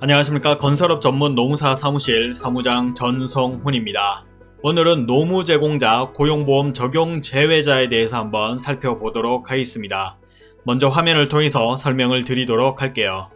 안녕하십니까 건설업 전문 노무사 사무실 사무장 전성훈입니다. 오늘은 노무 제공자 고용보험 적용 제외자에 대해서 한번 살펴보도록 하겠습니다. 먼저 화면을 통해서 설명을 드리도록 할게요.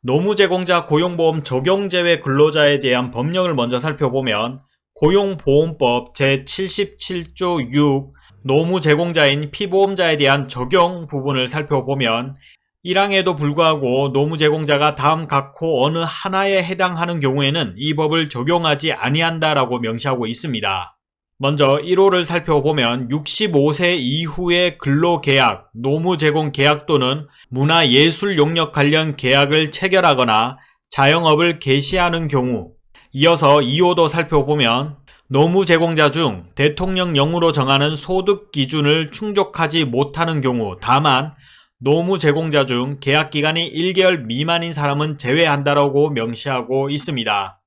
노무 제공자 고용보험 적용 제외 근로자에 대한 법령을 먼저 살펴보면 고용보험법 제77조 6 노무 제공자인 피보험자에 대한 적용 부분을 살펴보면 1항에도 불구하고 노무 제공자가 다음 각호 어느 하나에 해당하는 경우에는 이 법을 적용하지 아니한다라고 명시하고 있습니다. 먼저 1호를 살펴보면 65세 이후의 근로계약, 노무 제공 계약 또는 문화예술 용역 관련 계약을 체결하거나 자영업을 개시하는 경우 이어서 2호도 살펴보면 노무 제공자 중 대통령령으로 정하는 소득 기준을 충족하지 못하는 경우 다만 노무 제공자 중 계약 기간이 1개월 미만인 사람은 제외한다라고 명시하고 있습니다.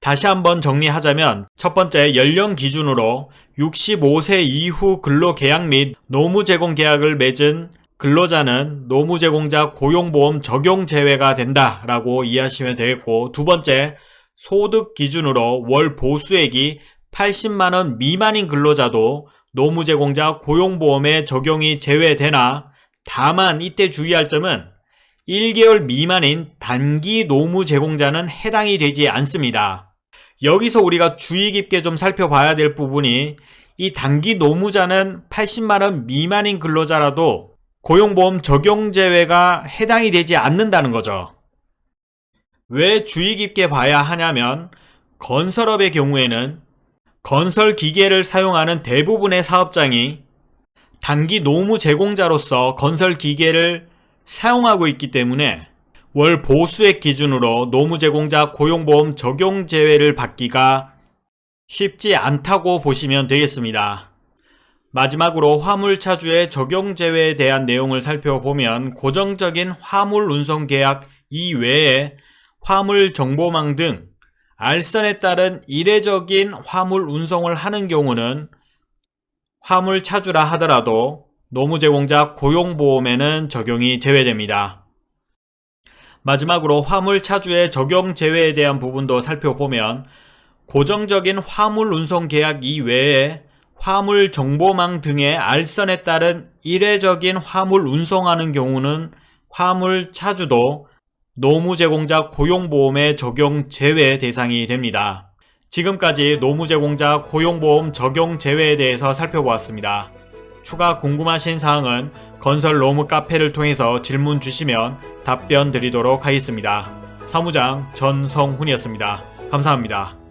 다시 한번 정리하자면 첫 번째 연령 기준으로 65세 이후 근로계약 및 노무 제공 계약을 맺은 근로자는 노무 제공자 고용보험 적용 제외가 된다라고 이해하시면 되겠고 두 번째 소득 기준으로 월 보수액이 80만원 미만인 근로자도 노무 제공자 고용보험에 적용이 제외되나 다만 이때 주의할 점은 1개월 미만인 단기 노무 제공자는 해당이 되지 않습니다. 여기서 우리가 주의 깊게 좀 살펴봐야 될 부분이 이 단기 노무자는 80만원 미만인 근로자라도 고용보험 적용 제외가 해당이 되지 않는다는 거죠. 왜 주의 깊게 봐야 하냐면 건설업의 경우에는 건설 기계를 사용하는 대부분의 사업장이 단기 노무 제공자로서 건설 기계를 사용하고 있기 때문에 월 보수액 기준으로 노무 제공자 고용보험 적용 제외를 받기가 쉽지 않다고 보시면 되겠습니다. 마지막으로 화물차주의 적용 제외에 대한 내용을 살펴보면 고정적인 화물 운송 계약 이외에 화물 정보망 등 알선에 따른 이례적인 화물 운송을 하는 경우는 화물 차주라 하더라도 노무 제공자 고용보험에는 적용이 제외됩니다. 마지막으로 화물 차주의 적용 제외에 대한 부분도 살펴보면 고정적인 화물 운송 계약 이외에 화물 정보망 등의 알선에 따른 이례적인 화물 운송하는 경우는 화물 차주도 노무 제공자 고용보험의 적용 제외 대상이 됩니다. 지금까지 노무 제공자 고용보험 적용 제외에 대해서 살펴보았습니다. 추가 궁금하신 사항은 건설 노무 카페를 통해서 질문 주시면 답변 드리도록 하겠습니다. 사무장 전성훈이었습니다. 감사합니다.